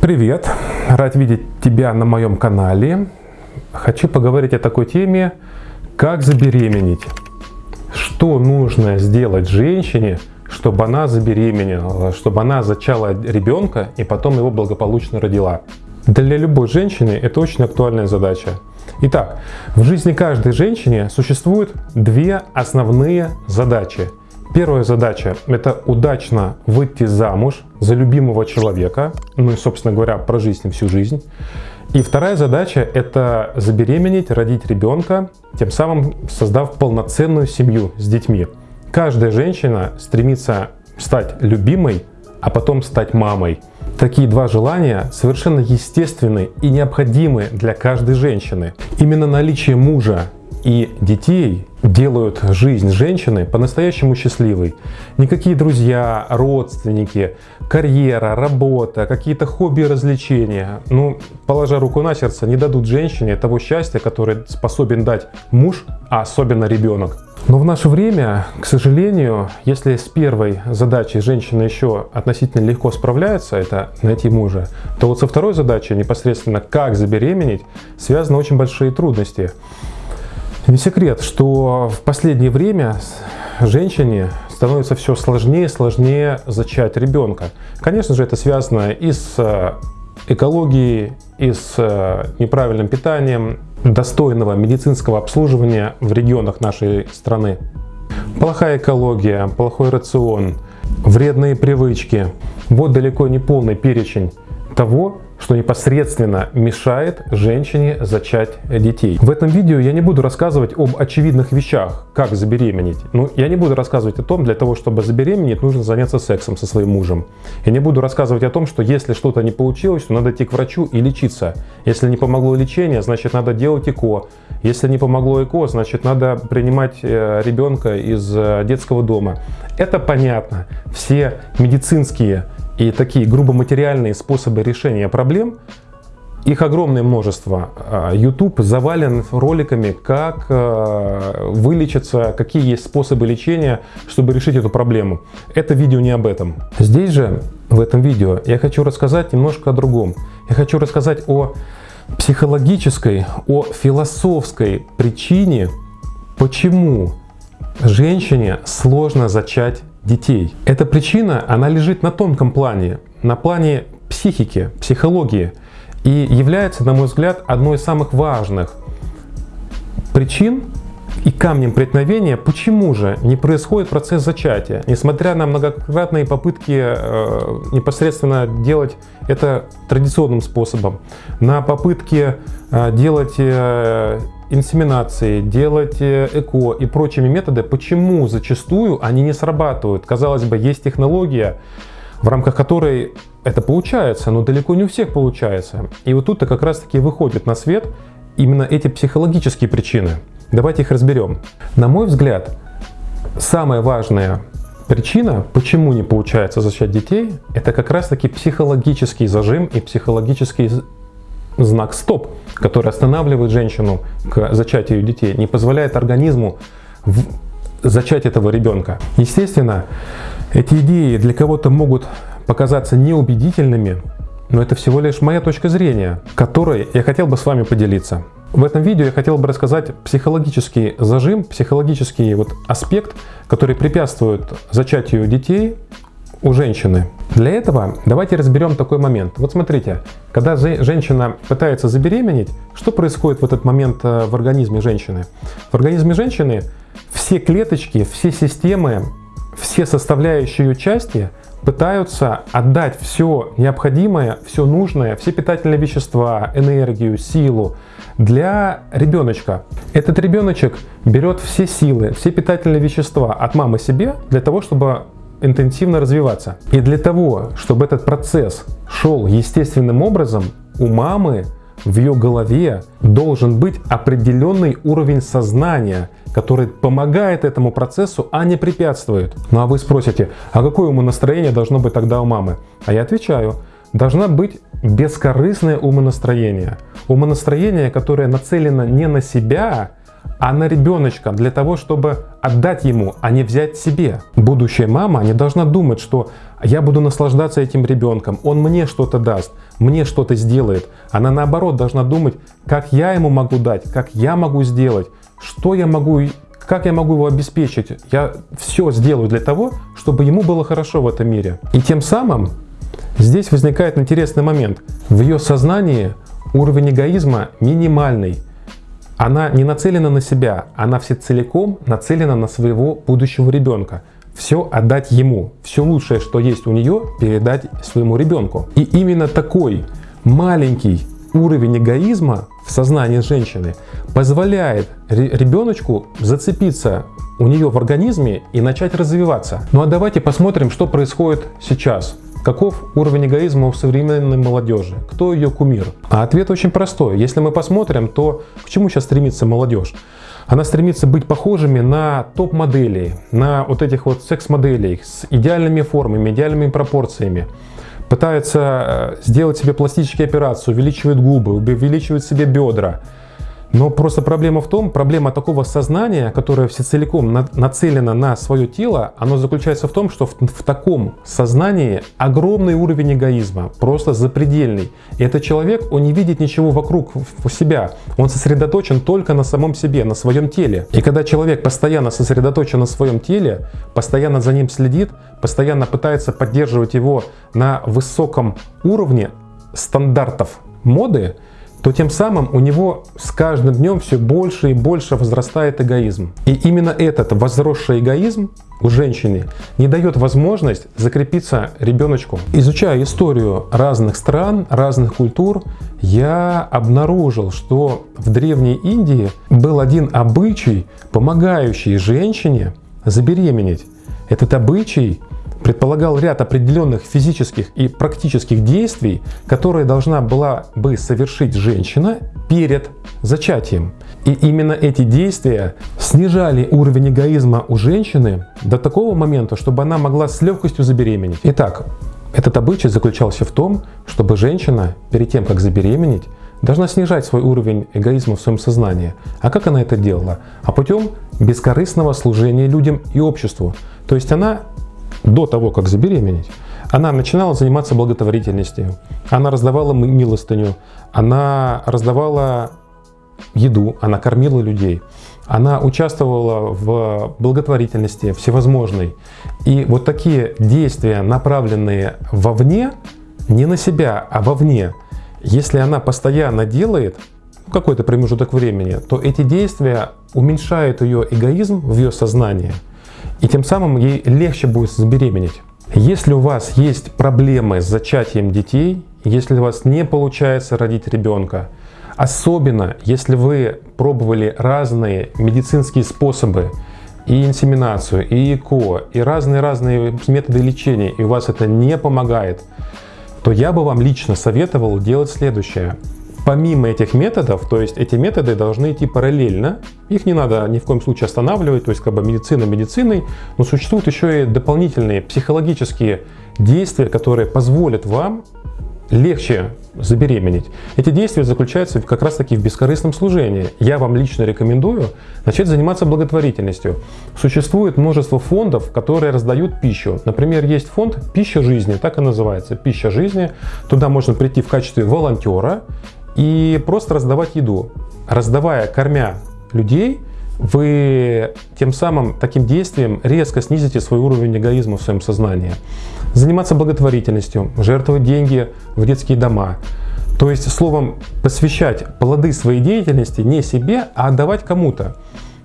Привет! Рад видеть тебя на моем канале. Хочу поговорить о такой теме, как забеременеть. Что нужно сделать женщине, чтобы она забеременела, чтобы она зачала ребенка и потом его благополучно родила. Для любой женщины это очень актуальная задача. Итак, в жизни каждой женщины существуют две основные задачи. Первая задача – это удачно выйти замуж за любимого человека, ну и, собственно говоря, прожить с ним всю жизнь. И вторая задача – это забеременеть, родить ребенка, тем самым создав полноценную семью с детьми. Каждая женщина стремится стать любимой, а потом стать мамой. Такие два желания совершенно естественны и необходимы для каждой женщины. Именно наличие мужа и детей делают жизнь женщины по-настоящему счастливой. Никакие друзья, родственники, карьера, работа, какие-то хобби развлечения, ну, положа руку на сердце, не дадут женщине того счастья, которое способен дать муж, а особенно ребенок. Но в наше время, к сожалению, если с первой задачей женщина еще относительно легко справляется, это найти мужа, то вот со второй задачей, непосредственно как забеременеть, связаны очень большие трудности. Не секрет, что в последнее время женщине становится все сложнее и сложнее зачать ребенка. Конечно же, это связано и с э, экологией, и с э, неправильным питанием, достойного медицинского обслуживания в регионах нашей страны. Плохая экология, плохой рацион, вредные привычки. Вот далеко не полный перечень того, что непосредственно мешает женщине зачать детей. В этом видео я не буду рассказывать об очевидных вещах, как забеременеть. Ну, я не буду рассказывать о том, для того, чтобы забеременеть, нужно заняться сексом со своим мужем. Я не буду рассказывать о том, что если что-то не получилось, то надо идти к врачу и лечиться. Если не помогло лечение, значит надо делать ЭКО. Если не помогло ЭКО, значит надо принимать э, ребенка из э, детского дома. Это понятно. Все медицинские и такие грубо материальные способы решения проблем, их огромное множество. А, YouTube завален роликами, как а, вылечиться, какие есть способы лечения, чтобы решить эту проблему. Это видео не об этом. Здесь же, в этом видео, я хочу рассказать немножко о другом. Я хочу рассказать о психологической, о философской причине, почему женщине сложно зачать детей. Эта причина, она лежит на тонком плане, на плане психики, психологии и является, на мой взгляд, одной из самых важных причин и камнем преткновения, почему же не происходит процесс зачатия, несмотря на многократные попытки э, непосредственно делать это традиционным способом, на попытки э, делать э, инсеминации, делать э, ЭКО и прочими методы, почему зачастую они не срабатывают? Казалось бы, есть технология, в рамках которой это получается, но далеко не у всех получается. И вот тут-то как раз-таки выходят на свет именно эти психологические причины. Давайте их разберем. На мой взгляд, самая важная причина, почему не получается зачать детей, это как раз-таки психологический зажим и психологический знак «стоп», который останавливает женщину к зачатию детей, не позволяет организму зачать этого ребенка. Естественно, эти идеи для кого-то могут показаться неубедительными, но это всего лишь моя точка зрения, которой я хотел бы с вами поделиться. В этом видео я хотел бы рассказать психологический зажим, психологический вот аспект, который препятствует зачатию детей у женщины. Для этого давайте разберем такой момент. Вот смотрите, когда женщина пытается забеременеть, что происходит в этот момент э, в организме женщины? В организме женщины все клеточки, все системы, все составляющие ее части пытаются отдать все необходимое, все нужное, все питательные вещества, энергию, силу для ребеночка. Этот ребеночек берет все силы, все питательные вещества от мамы себе для того, чтобы интенсивно развиваться. И для того, чтобы этот процесс шел естественным образом, у мамы в ее голове должен быть определенный уровень сознания, который помогает этому процессу, а не препятствует. Ну а вы спросите, а какое умонастроение должно быть тогда у мамы? А я отвечаю, должна быть бескорыстное умонастроение. Умонастроение, которое нацелено не на себя, а на ребеночка для того, чтобы отдать ему, а не взять себе. Будущая мама не должна думать, что я буду наслаждаться этим ребенком, он мне что-то даст. мне что-то сделает. Она наоборот должна думать, как я ему могу дать, как я могу сделать, что я могу, как я могу его обеспечить. Я все сделаю для того, чтобы ему было хорошо в этом мире. И тем самым здесь возникает интересный момент. В ее сознании уровень эгоизма минимальный. Она не нацелена на себя, она все целиком нацелена на своего будущего ребенка все отдать ему, все лучшее, что есть у нее, передать своему ребенку. И именно такой маленький уровень эгоизма в сознании женщины позволяет ребеночку зацепиться у нее в организме и начать развиваться. Ну а давайте посмотрим, что происходит сейчас. Каков уровень эгоизма у современной молодежи? Кто ее кумир? А ответ очень простой. Если мы посмотрим, то к чему сейчас стремится молодежь? Она стремится быть похожими на топ-моделей, на вот этих вот секс-моделей с идеальными формами, идеальными пропорциями. Пытается э, сделать себе пластические операции, увеличивает губы, увеличивает себе бедра. Но просто проблема в том, проблема такого сознания, которое всецеликом нацелено на свое тело, оно заключается в том, что в, в таком сознании огромный уровень эгоизма, просто запредельный. И этот человек, он не видит ничего вокруг себя, он сосредоточен только на самом себе, на своем теле. И когда человек постоянно сосредоточен на своем теле, постоянно за ним следит, постоянно пытается поддерживать его на высоком уровне стандартов моды, то тем самым у него с каждым днем все больше и больше возрастает эгоизм. И именно этот возросший эгоизм у женщины не дает возможность закрепиться ребеночку. Изучая историю разных стран, разных культур, я обнаружил, что в Древней Индии был один обычай, помогающий женщине забеременеть. Этот обычай предполагал ряд определенных физических и практических действий, которые должна была бы совершить женщина перед зачатием. И именно эти действия снижали уровень эгоизма у женщины до такого момента, чтобы она могла с легкостью забеременеть. Итак, этот обычай заключался в том, чтобы женщина перед тем, как забеременеть, должна снижать свой уровень эгоизма в своем сознании. А как она это делала? А путем бескорыстного служения людям и обществу. То есть она до того, как забеременеть, она начинала заниматься благотворительностью, она раздавала милостыню, она раздавала еду, она кормила людей, она участвовала в благотворительности всевозможной. И вот такие действия, направленные вовне, не на себя, а вовне, если она постоянно делает какой-то промежуток времени, то эти действия уменьшают ее эгоизм в ее сознании – и тем самым ей легче будет забеременеть. Если у вас есть проблемы с зачатием детей, если у вас не получается родить ребенка, особенно если вы пробовали разные медицинские способы, и инсеминацию, и ЭКО, и разные-разные методы лечения, и у вас это не помогает, то я бы вам лично советовал делать следующее – помимо этих методов, то есть эти методы должны идти параллельно, их не надо ни в коем случае останавливать, то есть как бы медицина медициной, но существуют еще и дополнительные психологические действия, которые позволят вам легче забеременеть. Эти действия заключаются как раз таки в бескорыстном служении. Я вам лично рекомендую начать заниматься благотворительностью. Существует множество фондов, которые раздают пищу. Например, есть фонд «Пища жизни», так и называется «Пища жизни». Туда можно прийти в качестве волонтера и просто раздавать еду. Раздавая, кормя людей, вы тем самым таким действием резко снизите свой уровень эгоизма в своем сознании. Заниматься благотворительностью, жертвовать деньги в детские дома. То есть, словом, посвящать плоды своей деятельности не себе, а отдавать кому-то.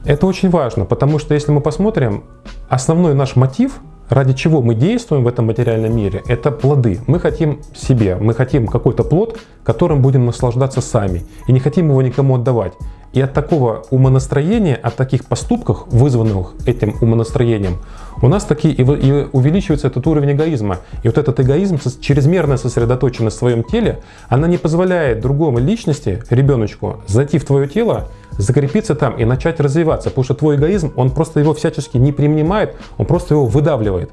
Это очень важно, потому что если мы посмотрим, основной наш мотив – ради чего мы действуем в этом материальном мире, это плоды. Мы хотим себе, мы хотим какой-то плод, которым будем наслаждаться сами, и не хотим его никому отдавать. И от такого умонастроения, от таких поступков, вызванных этим умонастроением, у нас таки и увеличивается этот уровень эгоизма. И вот этот эгоизм, чрезмерная сосредоточенность в своем теле, она не позволяет другому личности, ребеночку, зайти в твое тело, закрепиться там и начать развиваться. Потому что твой эгоизм, он просто его всячески не принимает, он просто его выдавливает.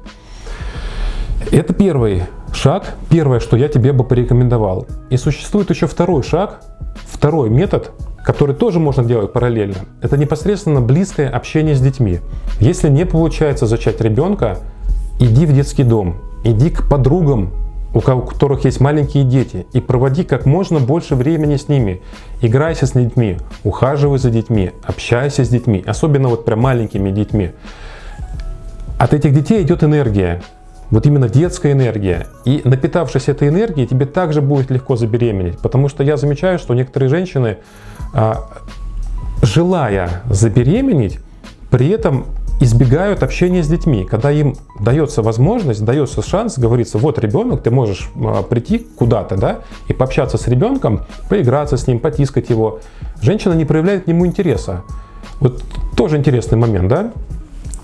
Это первый шаг, первое, что я тебе бы порекомендовал. И существует еще второй шаг, второй метод, который тоже можно делать параллельно, это непосредственно близкое общение с детьми. Если не получается зачать ребенка, иди в детский дом, иди к подругам у которых есть маленькие дети, и проводи как можно больше времени с ними. Играйся с детьми, ухаживай за детьми, общайся с детьми, особенно вот прям маленькими детьми. От этих детей идет энергия, вот именно детская энергия. И напитавшись этой энергией, тебе также будет легко забеременеть. Потому что я замечаю, что некоторые женщины, а, желая забеременеть, при этом избегают общения с детьми. Когда им дается возможность, дается шанс, говорится, вот ребенок, ты можешь а, прийти куда-то, да, и пообщаться с ребенком, поиграться с ним, потискать его. Женщина не проявляет к нему интереса. Вот тоже интересный момент, да?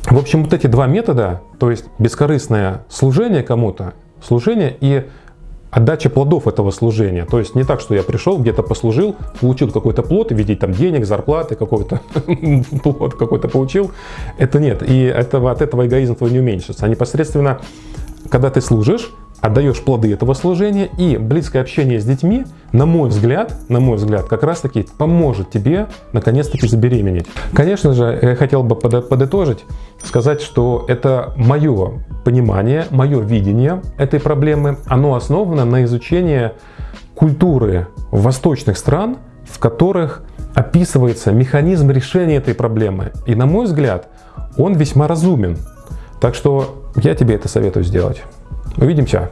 В общем, вот эти два метода, то есть бескорыстное служение кому-то, служение и отдача плодов этого служения. То есть не так, что я пришел, где-то послужил, получил какой-то плод в виде там, денег, зарплаты, какой-то плод какой-то получил. Это нет. И этого, от этого эгоизм твой не уменьшится. А непосредственно, когда ты служишь, отдаешь плоды этого служения, и близкое общение с детьми, на мой взгляд, на мой взгляд, как раз таки поможет тебе наконец-таки забеременеть. Конечно же, я хотел бы подытожить, сказать, что это мое понимание, мое видение этой проблемы, оно основано на изучении культуры восточных стран, в которых описывается механизм решения этой проблемы. И на мой взгляд, он весьма разумен. Так что я тебе это советую сделать. Увидимся!